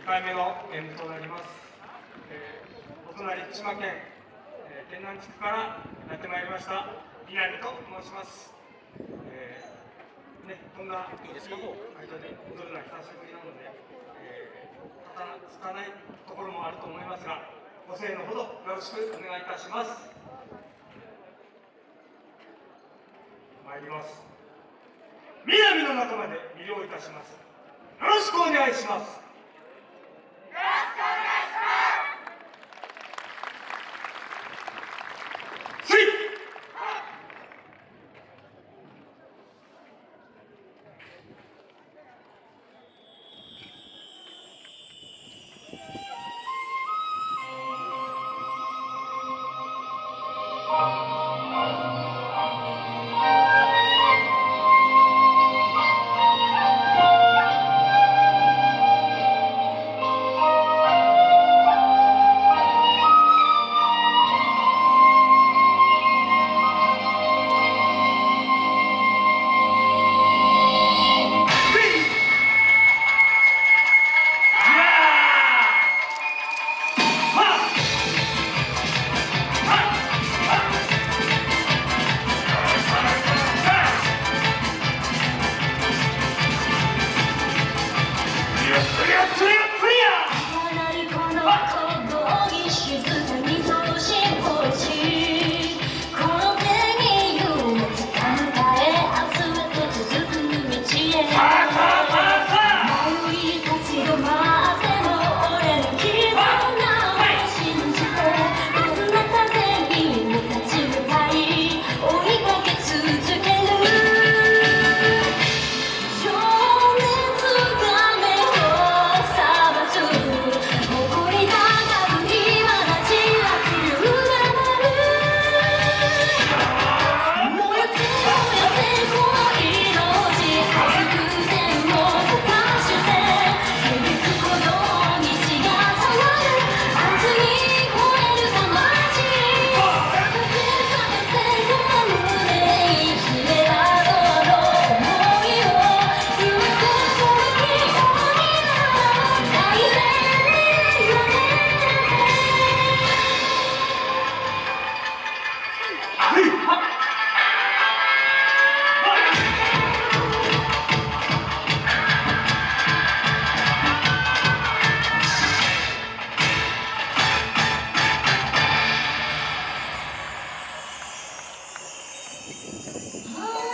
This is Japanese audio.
2回目の演舞となります、えー、お隣福島県、えー、県南地区からやってまいりました南と申します、えー、ね、こんないいですか？もう会場で踊るのは久しぶりなので、えー、たつかないところもあると思いますがご声援のほどよろしくお願いいたします。参ります。南の中まで魅了いたします。よろしくお願いしますはい!